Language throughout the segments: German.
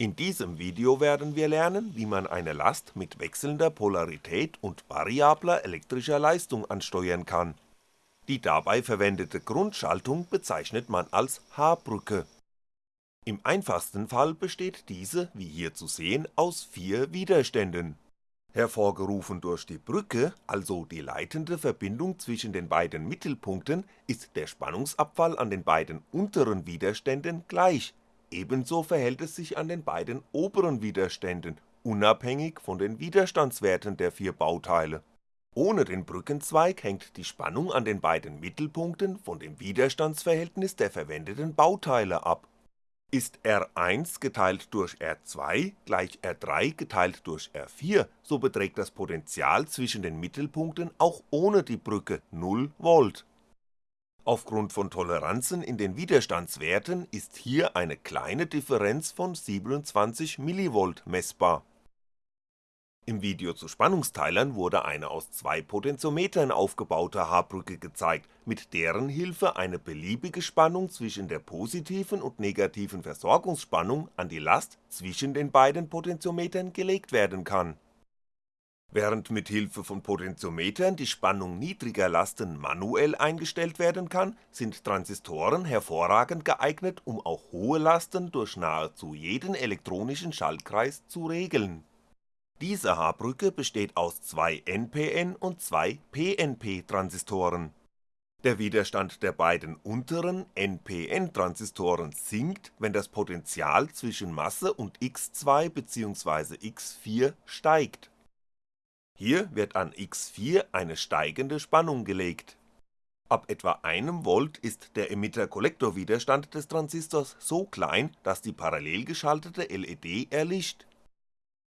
In diesem Video werden wir lernen, wie man eine Last mit wechselnder Polarität und variabler elektrischer Leistung ansteuern kann. Die dabei verwendete Grundschaltung bezeichnet man als H-Brücke. Im einfachsten Fall besteht diese, wie hier zu sehen, aus vier Widerständen. Hervorgerufen durch die Brücke, also die leitende Verbindung zwischen den beiden Mittelpunkten, ist der Spannungsabfall an den beiden unteren Widerständen gleich Ebenso verhält es sich an den beiden oberen Widerständen, unabhängig von den Widerstandswerten der vier Bauteile. Ohne den Brückenzweig hängt die Spannung an den beiden Mittelpunkten von dem Widerstandsverhältnis der verwendeten Bauteile ab. Ist R1 geteilt durch R2 gleich R3 geteilt durch R4, so beträgt das Potential zwischen den Mittelpunkten auch ohne die Brücke 0V Aufgrund von Toleranzen in den Widerstandswerten ist hier eine kleine Differenz von 27mV messbar. Im Video zu Spannungsteilern wurde eine aus zwei Potentiometern aufgebaute H-Brücke gezeigt, mit deren Hilfe eine beliebige Spannung zwischen der positiven und negativen Versorgungsspannung an die Last zwischen den beiden Potentiometern gelegt werden kann Während mit Hilfe von Potentiometern die Spannung niedriger Lasten manuell eingestellt werden kann, sind Transistoren hervorragend geeignet, um auch hohe Lasten durch nahezu jeden elektronischen Schaltkreis zu regeln. Diese H-Brücke besteht aus zwei NPN und zwei PNP-Transistoren. Der Widerstand der beiden unteren NPN-Transistoren sinkt, wenn das Potential zwischen Masse und X2 bzw. X4 steigt hier wird an X4 eine steigende Spannung gelegt. Ab etwa einem Volt ist der Emitter-Kollektor-Widerstand des Transistors so klein, dass die parallel geschaltete LED erlischt.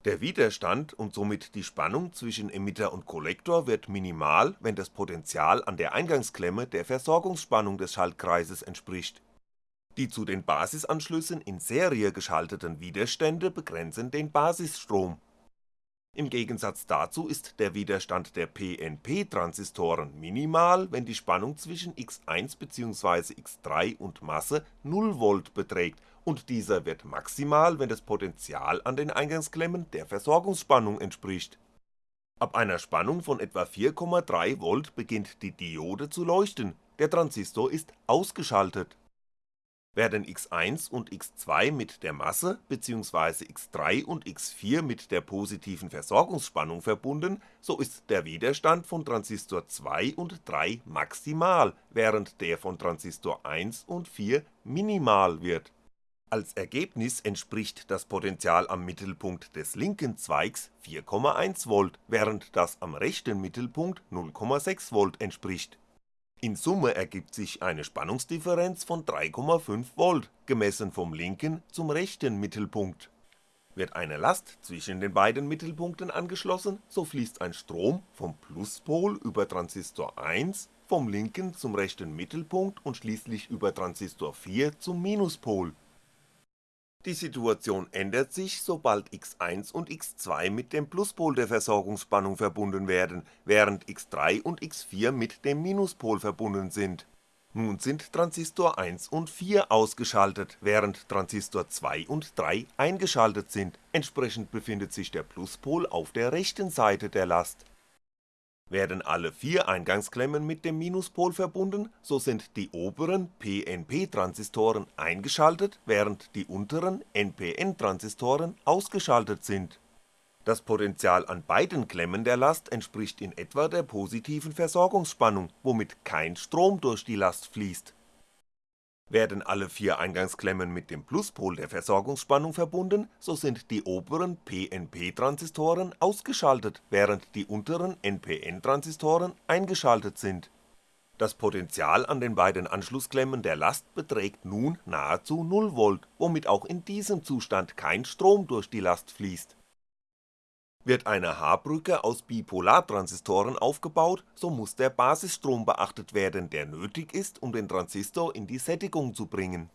Der Widerstand und somit die Spannung zwischen Emitter und Kollektor wird minimal, wenn das Potential an der Eingangsklemme der Versorgungsspannung des Schaltkreises entspricht. Die zu den Basisanschlüssen in Serie geschalteten Widerstände begrenzen den Basisstrom im Gegensatz dazu ist der Widerstand der PNP-Transistoren minimal, wenn die Spannung zwischen X1 bzw. X3 und Masse 0V beträgt und dieser wird maximal, wenn das Potential an den Eingangsklemmen der Versorgungsspannung entspricht. Ab einer Spannung von etwa 4,3V beginnt die Diode zu leuchten, der Transistor ist ausgeschaltet werden x1 und x2 mit der Masse bzw. x3 und x4 mit der positiven Versorgungsspannung verbunden, so ist der Widerstand von Transistor 2 und 3 maximal, während der von Transistor 1 und 4 minimal wird. Als Ergebnis entspricht das Potential am Mittelpunkt des linken Zweigs 4,1V, während das am rechten Mittelpunkt 0,6V entspricht in Summe ergibt sich eine Spannungsdifferenz von 3,5V, gemessen vom linken zum rechten Mittelpunkt. Wird eine Last zwischen den beiden Mittelpunkten angeschlossen, so fließt ein Strom vom Pluspol über Transistor 1 vom linken zum rechten Mittelpunkt und schließlich über Transistor 4 zum Minuspol die Situation ändert sich, sobald x1 und x2 mit dem Pluspol der Versorgungsspannung verbunden werden, während x3 und x4 mit dem Minuspol verbunden sind. Nun sind Transistor 1 und 4 ausgeschaltet, während Transistor 2 und 3 eingeschaltet sind, entsprechend befindet sich der Pluspol auf der rechten Seite der Last werden alle vier Eingangsklemmen mit dem Minuspol verbunden, so sind die oberen PNP-Transistoren eingeschaltet, während die unteren NPN-Transistoren ausgeschaltet sind. Das Potential an beiden Klemmen der Last entspricht in etwa der positiven Versorgungsspannung, womit kein Strom durch die Last fließt werden alle vier Eingangsklemmen mit dem Pluspol der Versorgungsspannung verbunden, so sind die oberen PNP-Transistoren ausgeschaltet, während die unteren NPN-Transistoren eingeschaltet sind. Das Potential an den beiden Anschlussklemmen der Last beträgt nun nahezu 0V, womit auch in diesem Zustand kein Strom durch die Last fließt wird eine H-Brücke aus Bipolartransistoren aufgebaut, so muss der Basisstrom beachtet werden, der nötig ist, um den Transistor in die Sättigung zu bringen.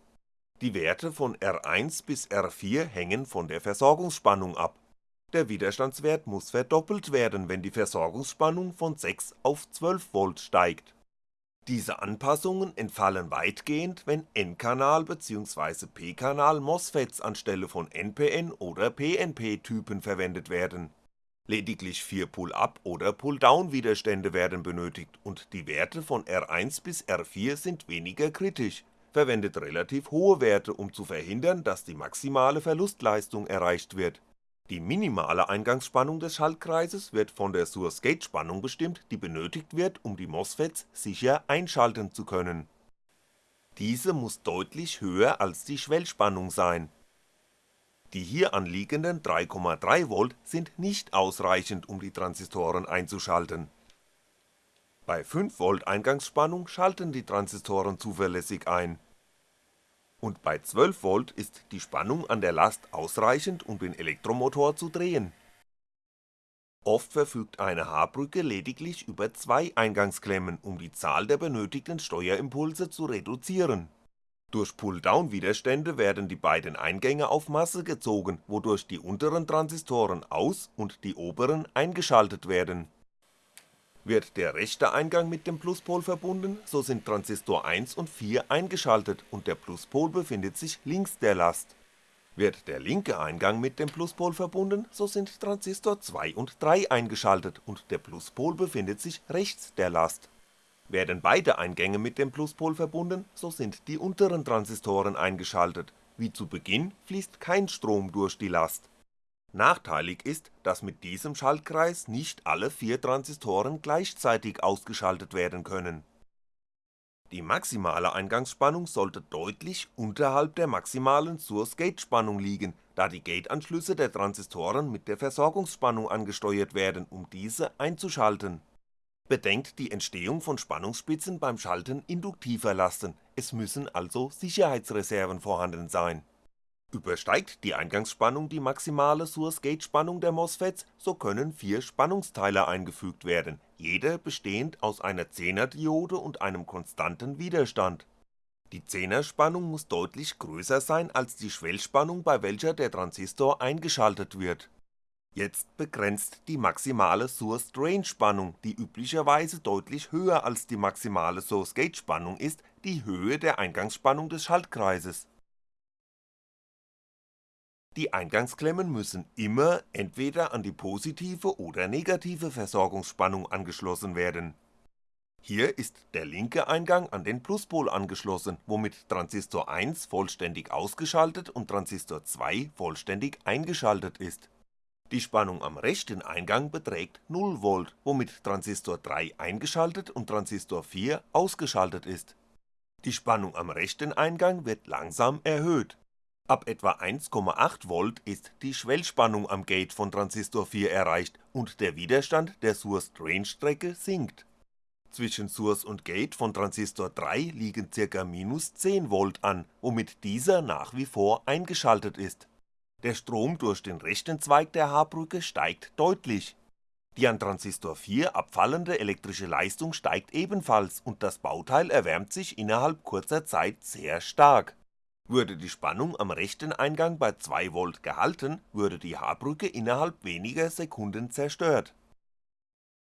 Die Werte von R1 bis R4 hängen von der Versorgungsspannung ab. Der Widerstandswert muss verdoppelt werden, wenn die Versorgungsspannung von 6 auf 12V steigt Diese Anpassungen entfallen weitgehend, wenn N-Kanal bzw. P-Kanal MOSFETs anstelle von NPN oder PNP-Typen verwendet werden. Lediglich vier Pull-up oder Pull-down Widerstände werden benötigt und die Werte von R1 bis R4 sind weniger kritisch, verwendet relativ hohe Werte um zu verhindern, dass die maximale Verlustleistung erreicht wird die minimale Eingangsspannung des Schaltkreises wird von der Source-Gate-Spannung bestimmt, die benötigt wird, um die MOSFETs sicher einschalten zu können. Diese muss deutlich höher als die Schwellspannung sein. Die hier anliegenden 3,3V sind nicht ausreichend, um die Transistoren einzuschalten. Bei 5V Eingangsspannung schalten die Transistoren zuverlässig ein und bei 12V ist die Spannung an der Last ausreichend um den Elektromotor zu drehen. Oft verfügt eine H-Brücke lediglich über zwei Eingangsklemmen, um die Zahl der benötigten Steuerimpulse zu reduzieren. Durch Pull-Down-Widerstände werden die beiden Eingänge auf Masse gezogen, wodurch die unteren Transistoren aus und die oberen eingeschaltet werden wird der rechte Eingang mit dem Pluspol verbunden, so sind Transistor 1 und 4 eingeschaltet und der Pluspol befindet sich links der Last. Wird der linke Eingang mit dem Pluspol verbunden, so sind Transistor 2 und 3 eingeschaltet und der Pluspol befindet sich rechts der Last. Werden beide Eingänge mit dem Pluspol verbunden, so sind die unteren Transistoren eingeschaltet, wie zu Beginn fließt kein Strom durch die Last Nachteilig ist, dass mit diesem Schaltkreis nicht alle vier Transistoren gleichzeitig ausgeschaltet werden können. Die maximale Eingangsspannung sollte deutlich unterhalb der maximalen Source-Gate-Spannung liegen, da die Gate-Anschlüsse der Transistoren mit der Versorgungsspannung angesteuert werden, um diese einzuschalten. Bedenkt die Entstehung von Spannungsspitzen beim Schalten induktiver Lasten, es müssen also Sicherheitsreserven vorhanden sein Übersteigt die Eingangsspannung die maximale Source-Gate-Spannung der MOSFETs, so können vier Spannungsteiler eingefügt werden, jeder bestehend aus einer 10er Diode und einem konstanten Widerstand. Die 10er Spannung muss deutlich größer sein als die Schwellspannung, bei welcher der Transistor eingeschaltet wird. Jetzt begrenzt die maximale Source-Drain-Spannung, die üblicherweise deutlich höher als die maximale Source-Gate-Spannung ist, die Höhe der Eingangsspannung des Schaltkreises die Eingangsklemmen müssen immer entweder an die positive oder negative Versorgungsspannung angeschlossen werden. Hier ist der linke Eingang an den Pluspol angeschlossen, womit Transistor 1 vollständig ausgeschaltet und Transistor 2 vollständig eingeschaltet ist. Die Spannung am rechten Eingang beträgt 0V, womit Transistor 3 eingeschaltet und Transistor 4 ausgeschaltet ist. Die Spannung am rechten Eingang wird langsam erhöht Ab etwa 1,8V ist die Schwellspannung am Gate von Transistor 4 erreicht und der Widerstand der Source-Drain-Strecke sinkt. Zwischen Source und Gate von Transistor 3 liegen ca. minus 10V an, womit dieser nach wie vor eingeschaltet ist. Der Strom durch den rechten Zweig der H-Brücke steigt deutlich. Die an Transistor 4 abfallende elektrische Leistung steigt ebenfalls und das Bauteil erwärmt sich innerhalb kurzer Zeit sehr stark würde die Spannung am rechten Eingang bei 2V gehalten, würde die H-Brücke innerhalb weniger Sekunden zerstört.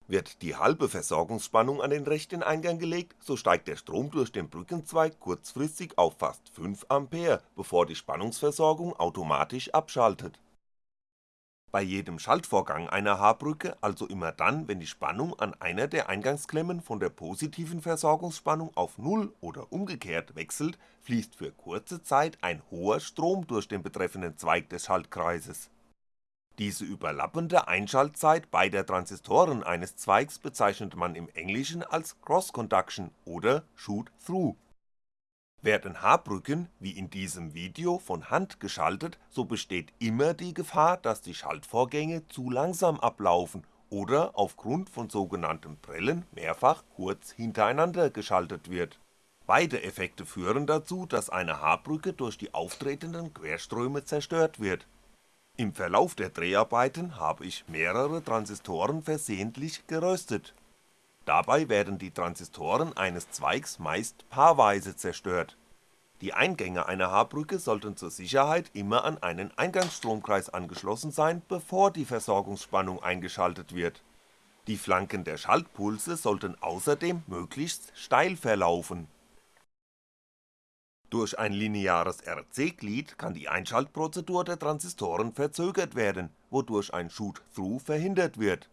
Wird die halbe Versorgungsspannung an den rechten Eingang gelegt, so steigt der Strom durch den Brückenzweig kurzfristig auf fast 5A, bevor die Spannungsversorgung automatisch abschaltet bei jedem Schaltvorgang einer H-Brücke, also immer dann, wenn die Spannung an einer der Eingangsklemmen von der positiven Versorgungsspannung auf Null oder umgekehrt wechselt, fließt für kurze Zeit ein hoher Strom durch den betreffenden Zweig des Schaltkreises. Diese überlappende Einschaltzeit beider Transistoren eines Zweigs bezeichnet man im Englischen als Cross-Conduction oder Shoot-Through werden H-Brücken, wie in diesem Video, von Hand geschaltet, so besteht immer die Gefahr, dass die Schaltvorgänge zu langsam ablaufen oder aufgrund von sogenanntem Prellen mehrfach kurz hintereinander geschaltet wird. Beide Effekte führen dazu, dass eine H-Brücke durch die auftretenden Querströme zerstört wird. Im Verlauf der Dreharbeiten habe ich mehrere Transistoren versehentlich geröstet Dabei werden die Transistoren eines Zweigs meist paarweise zerstört. Die Eingänge einer H-Brücke sollten zur Sicherheit immer an einen Eingangsstromkreis angeschlossen sein, bevor die Versorgungsspannung eingeschaltet wird. Die Flanken der Schaltpulse sollten außerdem möglichst steil verlaufen. Durch ein lineares RC-Glied kann die Einschaltprozedur der Transistoren verzögert werden, wodurch ein Shoot-Through verhindert wird.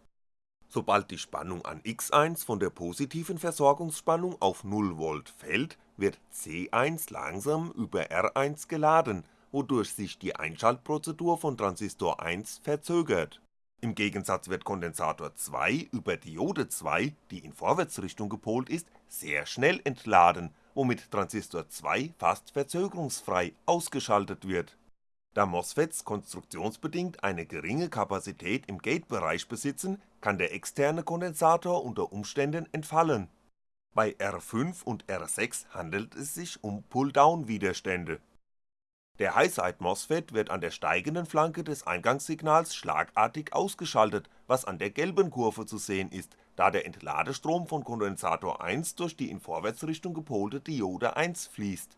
Sobald die Spannung an X1 von der positiven Versorgungsspannung auf 0V fällt, wird C1 langsam über R1 geladen, wodurch sich die Einschaltprozedur von Transistor 1 verzögert im Gegensatz wird Kondensator 2 über Diode 2, die in Vorwärtsrichtung gepolt ist, sehr schnell entladen, womit Transistor 2 fast verzögerungsfrei ausgeschaltet wird. Da MOSFETs konstruktionsbedingt eine geringe Kapazität im Gatebereich besitzen, kann der externe Kondensator unter Umständen entfallen. Bei R5 und R6 handelt es sich um Pull-Down-Widerstände der High-Side-MOSFET wird an der steigenden Flanke des Eingangssignals schlagartig ausgeschaltet, was an der gelben Kurve zu sehen ist, da der Entladestrom von Kondensator 1 durch die in Vorwärtsrichtung gepolte Diode 1 fließt.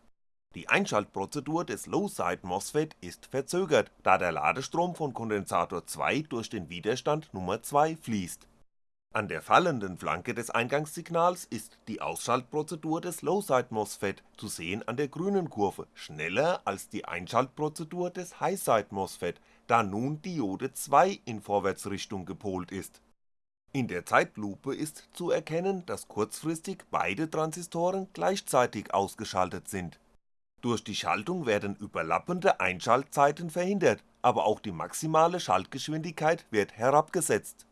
Die Einschaltprozedur des Low-Side-MOSFET ist verzögert, da der Ladestrom von Kondensator 2 durch den Widerstand Nummer 2 fließt an der fallenden Flanke des Eingangssignals ist die Ausschaltprozedur des Low-Side-MOSFET, zu sehen an der grünen Kurve, schneller als die Einschaltprozedur des High-Side-MOSFET, da nun Diode 2 in Vorwärtsrichtung gepolt ist. In der Zeitlupe ist zu erkennen, dass kurzfristig beide Transistoren gleichzeitig ausgeschaltet sind. Durch die Schaltung werden überlappende Einschaltzeiten verhindert, aber auch die maximale Schaltgeschwindigkeit wird herabgesetzt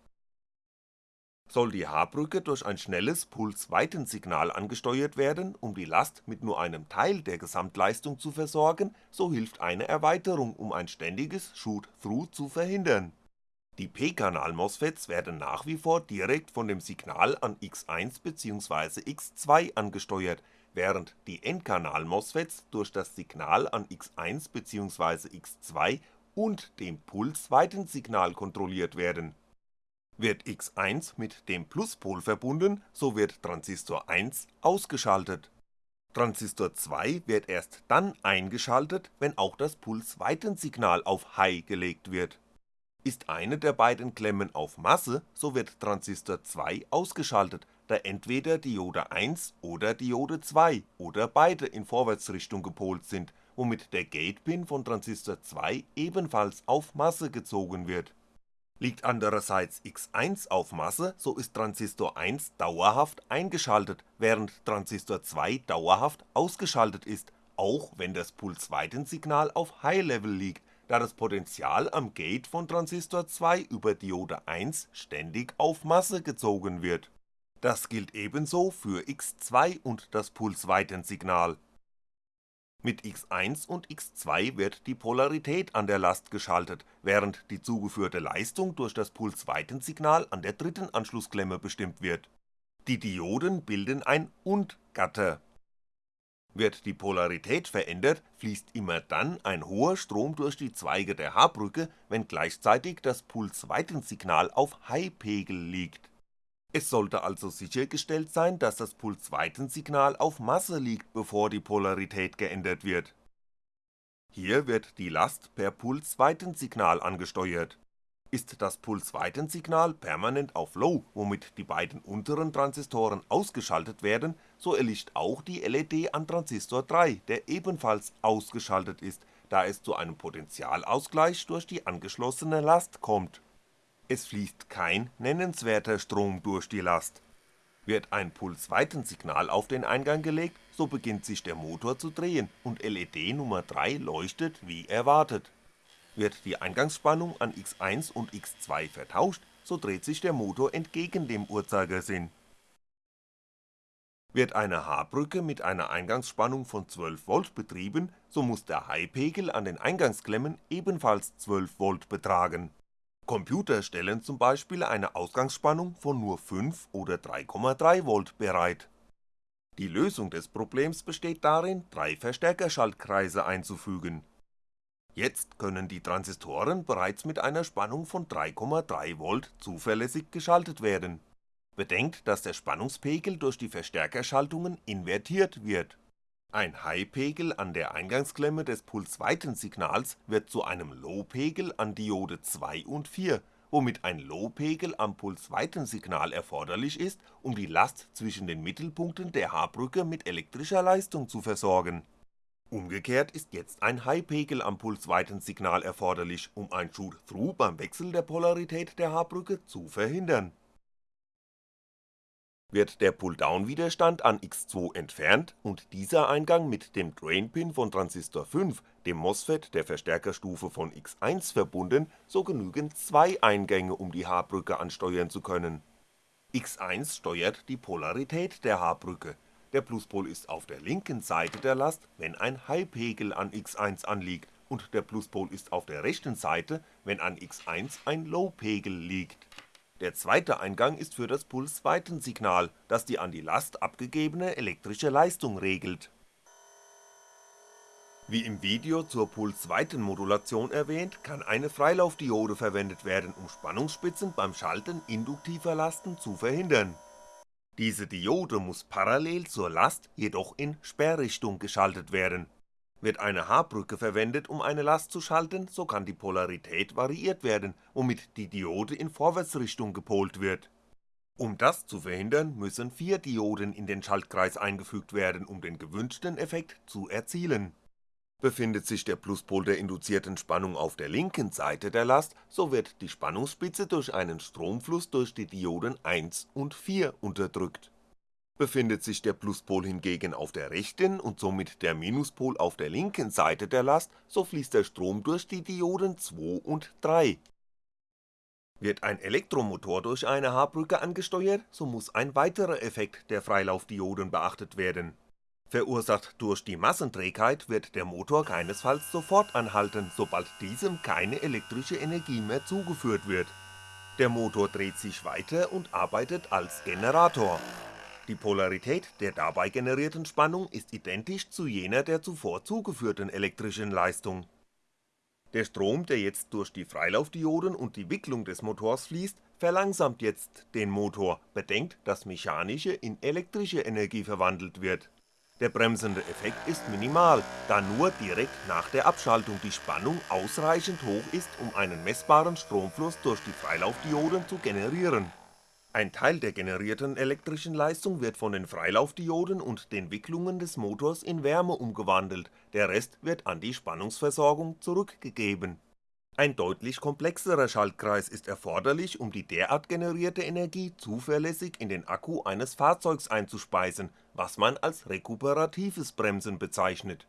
soll die H-Brücke durch ein schnelles Pulsweitensignal angesteuert werden, um die Last mit nur einem Teil der Gesamtleistung zu versorgen, so hilft eine Erweiterung, um ein ständiges Shoot-Through zu verhindern. Die P-Kanal-MOSFETs werden nach wie vor direkt von dem Signal an X1 bzw. X2 angesteuert, während die N-Kanal-MOSFETs durch das Signal an X1 bzw. X2 und dem Pulsweitensignal kontrolliert werden wird X1 mit dem Pluspol verbunden, so wird Transistor 1 ausgeschaltet. Transistor 2 wird erst dann eingeschaltet, wenn auch das Pulsweitensignal auf High gelegt wird. Ist eine der beiden Klemmen auf Masse, so wird Transistor 2 ausgeschaltet, da entweder Diode 1 oder Diode 2 oder beide in Vorwärtsrichtung gepolt sind, womit der Gatepin von Transistor 2 ebenfalls auf Masse gezogen wird. Liegt andererseits X1 auf Masse, so ist Transistor 1 dauerhaft eingeschaltet, während Transistor 2 dauerhaft ausgeschaltet ist, auch wenn das Pulsweitensignal auf High Level liegt, da das Potential am Gate von Transistor 2 über Diode 1 ständig auf Masse gezogen wird. Das gilt ebenso für X2 und das Pulsweitensignal mit X1 und X2 wird die Polarität an der Last geschaltet, während die zugeführte Leistung durch das Pulsweitensignal an der dritten Anschlussklemme bestimmt wird. Die Dioden bilden ein Und-Gatter. Wird die Polarität verändert, fließt immer dann ein hoher Strom durch die Zweige der H-Brücke, wenn gleichzeitig das Pulsweitensignal auf High-Pegel liegt es sollte also sichergestellt sein, dass das Pulsweitensignal auf Masse liegt, bevor die Polarität geändert wird. Hier wird die Last per Pulsweitensignal angesteuert. Ist das Pulsweitensignal permanent auf Low, womit die beiden unteren Transistoren ausgeschaltet werden, so erlischt auch die LED an Transistor 3, der ebenfalls ausgeschaltet ist, da es zu einem Potentialausgleich durch die angeschlossene Last kommt es fließt kein nennenswerter Strom durch die Last. Wird ein Pulsweitensignal auf den Eingang gelegt, so beginnt sich der Motor zu drehen und LED Nummer 3 leuchtet wie erwartet. Wird die Eingangsspannung an X1 und X2 vertauscht, so dreht sich der Motor entgegen dem Uhrzeigersinn. Wird eine H-Brücke mit einer Eingangsspannung von 12V betrieben, so muss der High-Pegel an den Eingangsklemmen ebenfalls 12V betragen Computer stellen zum Beispiel eine Ausgangsspannung von nur 5 oder 3,3V bereit. Die Lösung des Problems besteht darin, drei Verstärkerschaltkreise einzufügen. Jetzt können die Transistoren bereits mit einer Spannung von 3,3V zuverlässig geschaltet werden. Bedenkt, dass der Spannungspegel durch die Verstärkerschaltungen invertiert wird ein High-Pegel an der Eingangsklemme des Pulsweitensignals wird zu einem Low-Pegel an Diode 2 und 4, womit ein Low-Pegel am Pulsweitensignal erforderlich ist, um die Last zwischen den Mittelpunkten der H-Brücke mit elektrischer Leistung zu versorgen. Umgekehrt ist jetzt ein High-Pegel am Pulsweitensignal erforderlich, um ein Shoot-Through beim Wechsel der Polarität der H-Brücke zu verhindern wird der Pull-Down-Widerstand an X2 entfernt und dieser Eingang mit dem Drain-Pin von Transistor 5, dem MOSFET der Verstärkerstufe von X1 verbunden, so genügen zwei Eingänge um die H-Brücke ansteuern zu können. X1 steuert die Polarität der H-Brücke, der Pluspol ist auf der linken Seite der Last, wenn ein High-Pegel an X1 anliegt und der Pluspol ist auf der rechten Seite, wenn an X1 ein Low-Pegel liegt der zweite Eingang ist für das Pulsweitensignal, das die an die Last abgegebene elektrische Leistung regelt. Wie im Video zur Pulsweitenmodulation erwähnt, kann eine Freilaufdiode verwendet werden, um Spannungsspitzen beim Schalten induktiver Lasten zu verhindern. Diese Diode muss parallel zur Last jedoch in Sperrrichtung geschaltet werden wird eine H-Brücke verwendet, um eine Last zu schalten, so kann die Polarität variiert werden, womit die Diode in Vorwärtsrichtung gepolt wird. Um das zu verhindern, müssen vier Dioden in den Schaltkreis eingefügt werden, um den gewünschten Effekt zu erzielen. Befindet sich der Pluspol der induzierten Spannung auf der linken Seite der Last, so wird die Spannungsspitze durch einen Stromfluss durch die Dioden 1 und 4 unterdrückt Befindet sich der Pluspol hingegen auf der rechten und somit der Minuspol auf der linken Seite der Last, so fließt der Strom durch die Dioden 2 und 3. Wird ein Elektromotor durch eine H-Brücke angesteuert, so muss ein weiterer Effekt der Freilaufdioden beachtet werden. Verursacht durch die Massenträgheit wird der Motor keinesfalls sofort anhalten, sobald diesem keine elektrische Energie mehr zugeführt wird. Der Motor dreht sich weiter und arbeitet als Generator die Polarität der dabei generierten Spannung ist identisch zu jener der zuvor zugeführten elektrischen Leistung. Der Strom, der jetzt durch die Freilaufdioden und die Wicklung des Motors fließt, verlangsamt jetzt den Motor, bedenkt, dass mechanische in elektrische Energie verwandelt wird. Der bremsende Effekt ist minimal, da nur direkt nach der Abschaltung die Spannung ausreichend hoch ist, um einen messbaren Stromfluss durch die Freilaufdioden zu generieren. Ein Teil der generierten elektrischen Leistung wird von den Freilaufdioden und den Wicklungen des Motors in Wärme umgewandelt, der Rest wird an die Spannungsversorgung zurückgegeben. Ein deutlich komplexerer Schaltkreis ist erforderlich, um die derart generierte Energie zuverlässig in den Akku eines Fahrzeugs einzuspeisen, was man als rekuperatives Bremsen bezeichnet.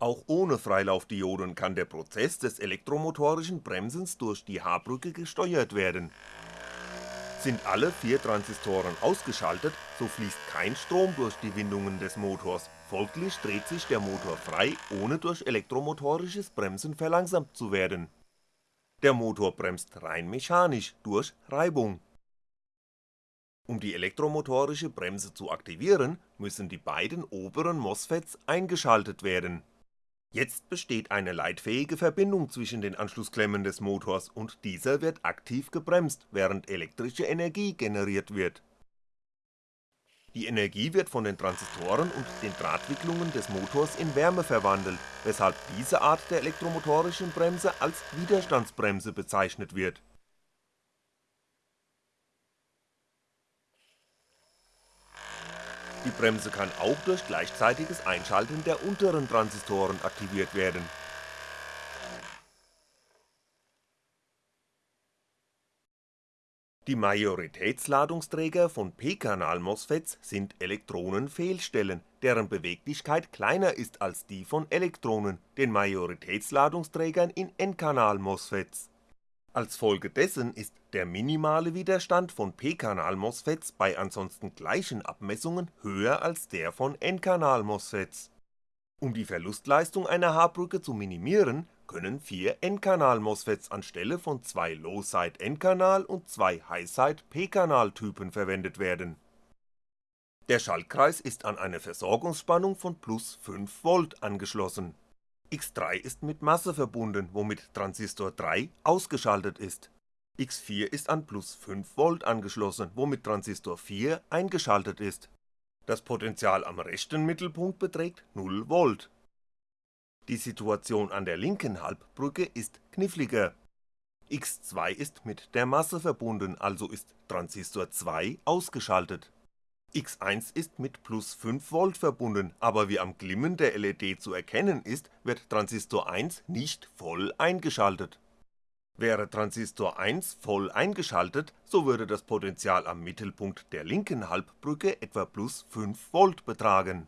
Auch ohne Freilaufdioden kann der Prozess des elektromotorischen Bremsens durch die H-Brücke gesteuert werden sind alle vier Transistoren ausgeschaltet, so fließt kein Strom durch die Windungen des Motors, folglich dreht sich der Motor frei, ohne durch elektromotorisches Bremsen verlangsamt zu werden. Der Motor bremst rein mechanisch durch Reibung. Um die elektromotorische Bremse zu aktivieren, müssen die beiden oberen MOSFETs eingeschaltet werden Jetzt besteht eine leitfähige Verbindung zwischen den Anschlussklemmen des Motors und dieser wird aktiv gebremst, während elektrische Energie generiert wird. Die Energie wird von den Transistoren und den Drahtwicklungen des Motors in Wärme verwandelt, weshalb diese Art der elektromotorischen Bremse als Widerstandsbremse bezeichnet wird Die Bremse kann auch durch gleichzeitiges Einschalten der unteren Transistoren aktiviert werden. Die Majoritätsladungsträger von p-Kanal-MOSFETs sind Elektronenfehlstellen, deren Beweglichkeit kleiner ist als die von Elektronen, den Majoritätsladungsträgern in N-Kanal-MOSFETs als Folge dessen ist der minimale Widerstand von p-Kanal-MOSFETs bei ansonsten gleichen Abmessungen höher als der von N-Kanal-MOSFETs. Um die Verlustleistung einer H-Brücke zu minimieren, können vier N-Kanal-MOSFETs anstelle von zwei Low-Side-N-Kanal und zwei High-Side-P-Kanal-Typen verwendet werden. Der Schaltkreis ist an eine Versorgungsspannung von plus 5V angeschlossen X3 ist mit Masse verbunden, womit Transistor 3 ausgeschaltet ist. X4 ist an plus 5V angeschlossen, womit Transistor 4 eingeschaltet ist. Das Potential am rechten Mittelpunkt beträgt 0V. Die Situation an der linken Halbbrücke ist kniffliger. x2 ist mit der Masse verbunden, also ist Transistor 2 ausgeschaltet. X1 ist mit plus 5V verbunden, aber wie am Glimmen der LED zu erkennen ist, wird Transistor 1 nicht voll eingeschaltet. Wäre Transistor 1 voll eingeschaltet, so würde das Potential am Mittelpunkt der linken Halbbrücke etwa plus 5V betragen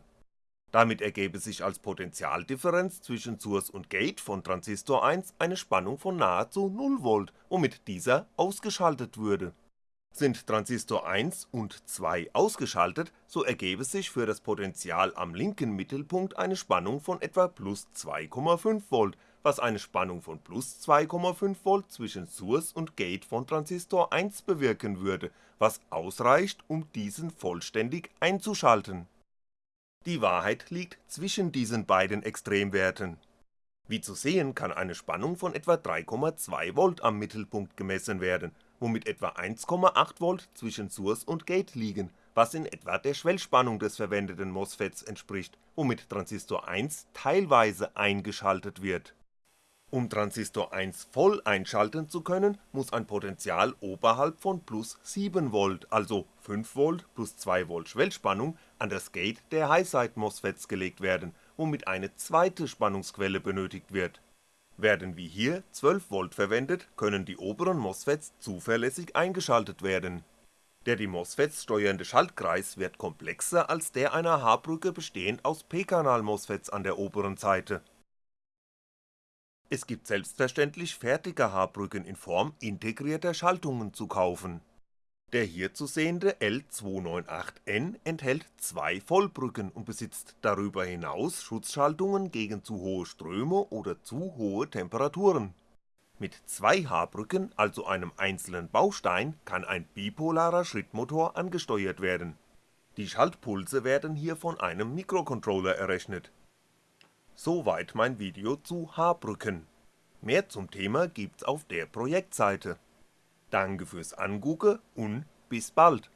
damit ergäbe sich als Potentialdifferenz zwischen Source und Gate von Transistor 1 eine Spannung von nahezu 0V, womit dieser ausgeschaltet würde. Sind Transistor 1 und 2 ausgeschaltet, so ergäbe sich für das Potential am linken Mittelpunkt eine Spannung von etwa plus 2,5V, was eine Spannung von plus 2,5V zwischen Source und Gate von Transistor 1 bewirken würde, was ausreicht, um diesen vollständig einzuschalten die Wahrheit liegt zwischen diesen beiden Extremwerten. Wie zu sehen kann eine Spannung von etwa 3,2V am Mittelpunkt gemessen werden, womit etwa 1,8V zwischen Source und Gate liegen, was in etwa der Schwellspannung des verwendeten MOSFETs entspricht, womit Transistor 1 teilweise eingeschaltet wird um Transistor 1 voll einschalten zu können, muss ein Potential oberhalb von plus 7V, also 5V plus 2V Schwellspannung, an das Gate der Highside-MOSFETs gelegt werden, womit eine zweite Spannungsquelle benötigt wird. Werden wie hier 12V verwendet, können die oberen MOSFETs zuverlässig eingeschaltet werden. Der die MOSFETs steuernde Schaltkreis wird komplexer als der einer H-Brücke bestehend aus p-Kanal-MOSFETs an der oberen Seite es gibt selbstverständlich fertige H-Brücken in Form integrierter Schaltungen zu kaufen. Der hier zu sehende L298N enthält zwei Vollbrücken und besitzt darüber hinaus Schutzschaltungen gegen zu hohe Ströme oder zu hohe Temperaturen. Mit zwei H-Brücken, also einem einzelnen Baustein, kann ein bipolarer Schrittmotor angesteuert werden. Die Schaltpulse werden hier von einem Mikrocontroller errechnet Soweit mein Video zu H-Brücken. Mehr zum Thema gibt's auf der Projektseite. Danke fürs Angucken und bis bald